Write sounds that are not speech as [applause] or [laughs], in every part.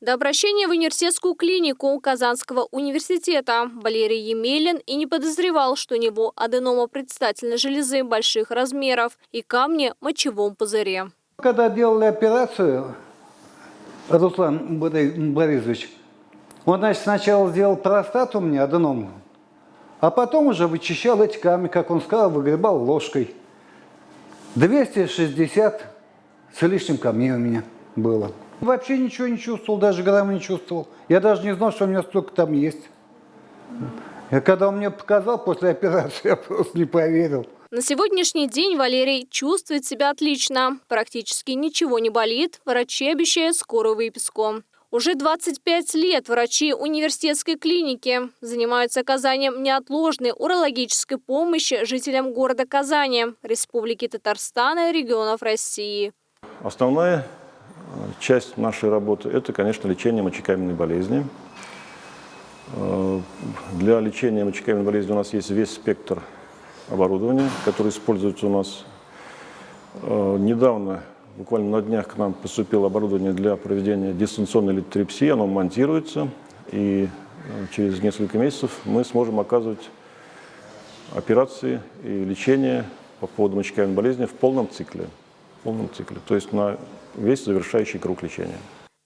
До обращения в университетскую клинику Казанского университета Валерий Емелин и не подозревал, что у него аденома предстательной железы больших размеров и камни в мочевом пузыре. Когда делали операцию, Руслан Борисович, он, значит, сначала сделал простату у меня, аденом, а потом уже вычищал эти камни, как он сказал, выгребал ложкой. 260 с лишним камней у меня было. Вообще ничего не чувствовал, даже грамма не чувствовал. Я даже не знал, что у меня столько там есть. И когда он мне показал после операции, [laughs] я просто не поверил. На сегодняшний день Валерий чувствует себя отлично. Практически ничего не болит. Врачи обещают скорую выписку. Уже 25 лет врачи университетской клиники занимаются оказанием неотложной урологической помощи жителям города Казани, Республики Татарстан и регионов России. Основная часть нашей работы – это, конечно, лечение мочекаменной болезни. Э, для лечения мочекаменной болезни у нас есть весь спектр оборудования, который используется у нас. Э, недавно, буквально на днях, к нам поступило оборудование для проведения дистанционной литотрепсии. Оно монтируется, и э, через несколько месяцев мы сможем оказывать операции и лечение по поводу мочекаменной болезни в полном цикле. Полном цикле, то есть на весь завершающий круг лечения.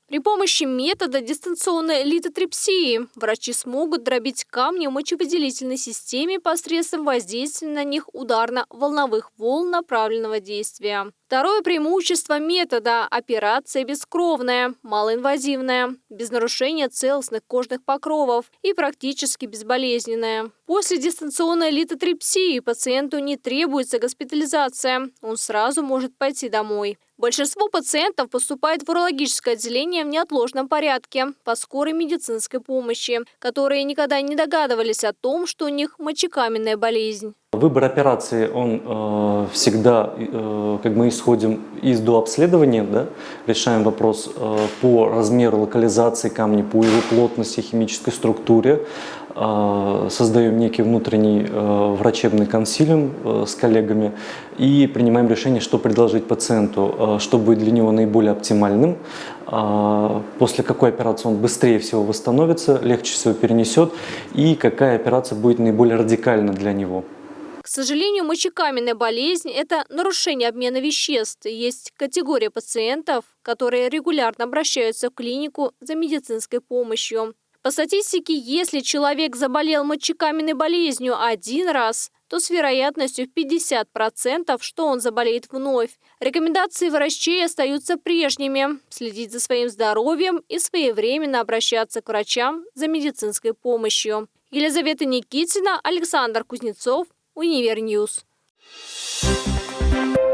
При помощи метода дистанционной литотрепсии врачи смогут дробить камни в мочевыделительной системе посредством воздействия на них ударно-волновых волн направленного действия. Второе преимущество метода – операция бескровная, малоинвазивная, без нарушения целостных кожных покровов и практически безболезненная. После дистанционной литотрепсии пациенту не требуется госпитализация, он сразу может пойти домой. Большинство пациентов поступает в урологическое отделение в неотложном порядке по скорой медицинской помощи, которые никогда не догадывались о том, что у них мочекаменная болезнь. Выбор операции, он э, всегда, э, как мы исходим из дообследования, да, решаем вопрос э, по размеру локализации камня, по его плотности, химической структуре, э, создаем некий внутренний э, врачебный консилиум э, с коллегами и принимаем решение, что предложить пациенту, э, что будет для него наиболее оптимальным, э, после какой операции он быстрее всего восстановится, легче всего перенесет и какая операция будет наиболее радикальна для него. К сожалению, мочекаменная болезнь – это нарушение обмена веществ. Есть категория пациентов, которые регулярно обращаются в клинику за медицинской помощью. По статистике, если человек заболел мочекаменной болезнью один раз, то с вероятностью в 50%, что он заболеет вновь. Рекомендации врачей остаются прежними – следить за своим здоровьем и своевременно обращаться к врачам за медицинской помощью. Елизавета Никитина, Александр Кузнецов, Универньюз. Thank you.